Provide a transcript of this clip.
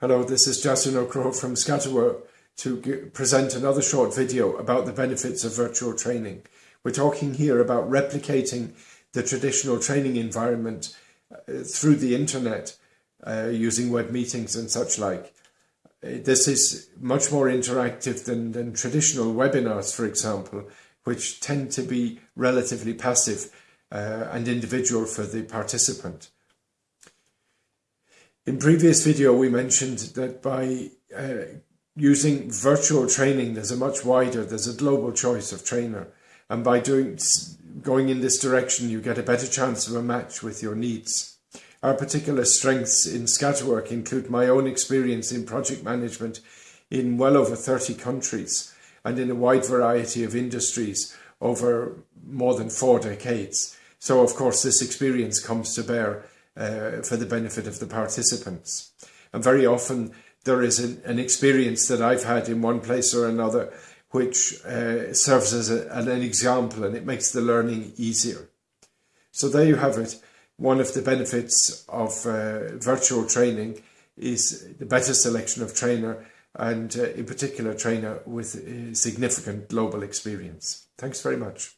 Hello, this is Justin O'Crow from Scatterwork to present another short video about the benefits of virtual training. We're talking here about replicating the traditional training environment uh, through the internet uh, using web meetings and such like. Uh, this is much more interactive than, than traditional webinars, for example, which tend to be relatively passive uh, and individual for the participant. In previous video, we mentioned that by uh, using virtual training, there's a much wider, there's a global choice of trainer. And by doing going in this direction, you get a better chance of a match with your needs. Our particular strengths in Scatterwork include my own experience in project management in well over 30 countries and in a wide variety of industries over more than four decades. So, of course, this experience comes to bear uh, for the benefit of the participants. And very often there is an, an, experience that I've had in one place or another which uh, serves as a, an example and it makes the learning easier. So there you have it. One of the benefits of uh, virtual training is the better selection of trainer and uh, in particular trainer with significant global experience. Thanks very much.